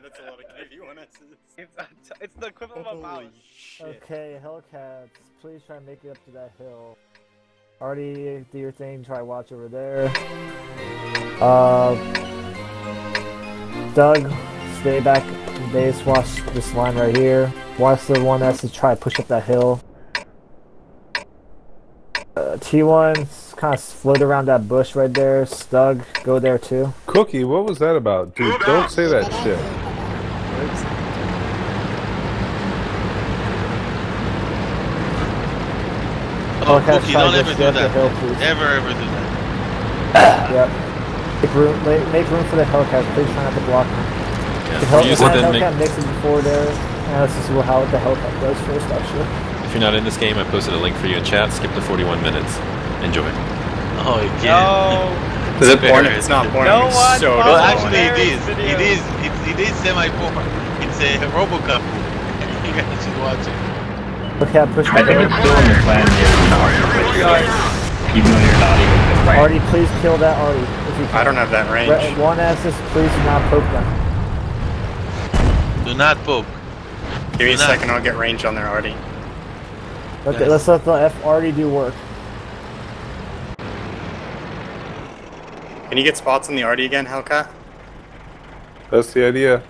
God, that's a lot of KV1Ss. It's, it's the equivalent of a mouse. Holy shit. Okay, Hellcats, please try and make it up to that hill. Already do your thing, try watch over there. Uh, Doug, stay back base, watch this line right here. Watch the one that's to try to push up that hill. Uh, T1, kind of float around that bush right there. Stug, go there too. Cookie, what was that about? Dude, don't say that shit. Oh, Hellcats, Cookie, try don't ever do that. hill, please. Never ever do that. Yep. Make room, make, make room for the Hellcat. Please try not to block them. Yeah, The if Hell, you use the it, then Hellcat make, mixes before there. And let's just see how the Hellcat does first, actually. if you're not in this game, I posted a link for you in chat. Skip to 41 minutes. Enjoy. Oh, yeah. No. Is it porn? It's not porn. No it's one so follows Well, actually, it is. Hilarious It video. is. It's, it is semi-porn. It's a RoboCop. You guys should watch it. Hellcat, push I the think hill. it's still in your plan here to argue with you guys, even though you're not even the right. Artie, please kill that Artie. If you can. I don't have that range. Re- one assist, please do not poke them. Do not poke. Give me a Nah. second, I'll get range on there already. Let the, Nice. let's let the F Artie do work. Can you get spots on the Artie again, Hellcat? That's the idea.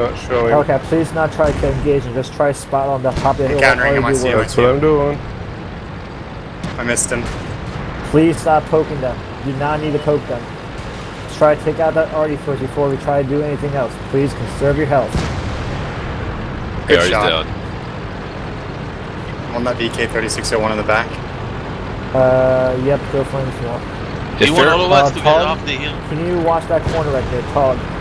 Not showing. Hellcat, please not try to engage and just try spot on the top of the hill. let Countering him, I see him. That's what I'm doing. I missed him. Please stop poking them. You do not need to poke them. Let's try to take out that arty first before we try to do anything else. Please conserve your health. Good Artie's shot. down. I'm on that VK3601 in the back. Uh, yep, go for him if you want. Do you want all of us uh, to get off the hill? Can you watch that corner right there, Tog?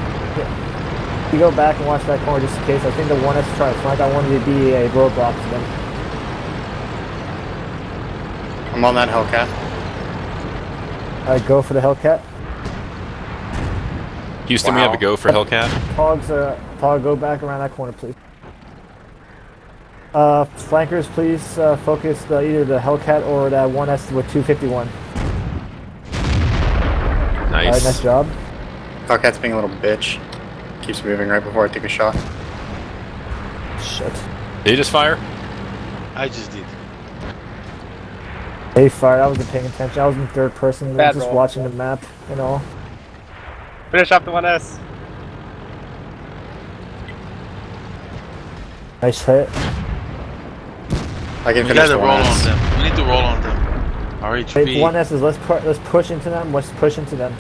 Yeah. You go back and watch that corner just in case. I think the one has to try to flank. I wanted to be a roadblock to them. I'm on that Hellcat. Alright, go for the Hellcat. Houston, we have a go for Hellcat. Togs, uh, Tog, go back around that corner, please. Uh, flankers, please uh, focus the, either the Hellcat or that 1S with 251. Alright, Nice. nice job. Hellcat's being a little bitch. Keeps moving right before I take a shot. Shit. Did he just fire? I just did. Hey, fire. I wasn't paying attention. I was in third person, Bad just roll. watching the map, you know. Finish off the 1S. Nice hit. I can We finish gotta the roll one on them. We need to roll on them. Hey, RHP. one S is let's pu- let's push into them. Let's push into them.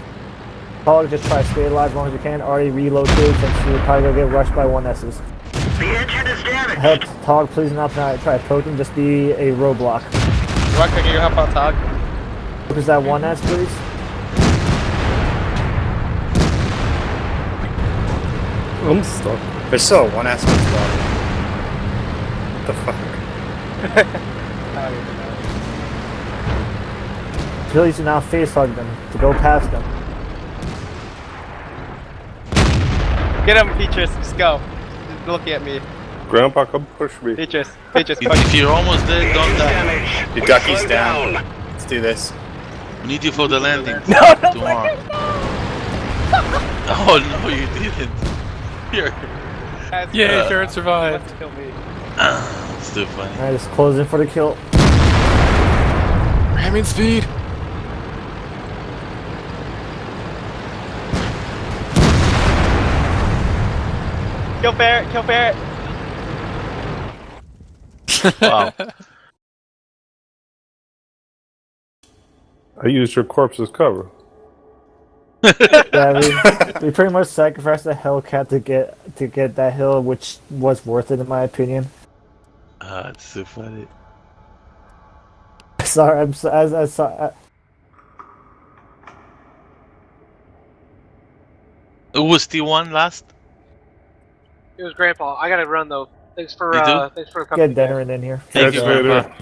Tog, just try to stay alive as long as you can. Already reload too, since you're probably gonna get rushed by one S's. The engine is damaged. Help Tog, please not try try to poke him. Just be a roadblock. Rock, can you help out Tog? Focus that one S, please. I'm stuck. There's still one S with spot. What the fuck? Please do not face hug them to go past them. Get him, Peaches. Just go. He's looking at me. Grandpa, come push me. Peaches. Peaches, push. if you're almost dead, don't die. Damage. Your ducky's down. Let's do this. We need you for the landing No, no, tomorrow. Oh no, you didn't. Here. That's Yeah, good. sure, survived. wants to kill me. It's too funny. Alright, just close in for the kill. Ramming speed. Kill Barrett, kill Barrett. Wow. I used your corpse as cover. Yeah, we, we pretty much sacrificed the Hellcat to get to get that hill, which was worth it in my opinion. Ah, it's so funny. Sorry, I'm so, as as so, Who was the one last? It was Grandpa. I gotta run though. Thanks for uh, thanks for coming. get Dennerin in here. Thank you, Catch you. Grandpa.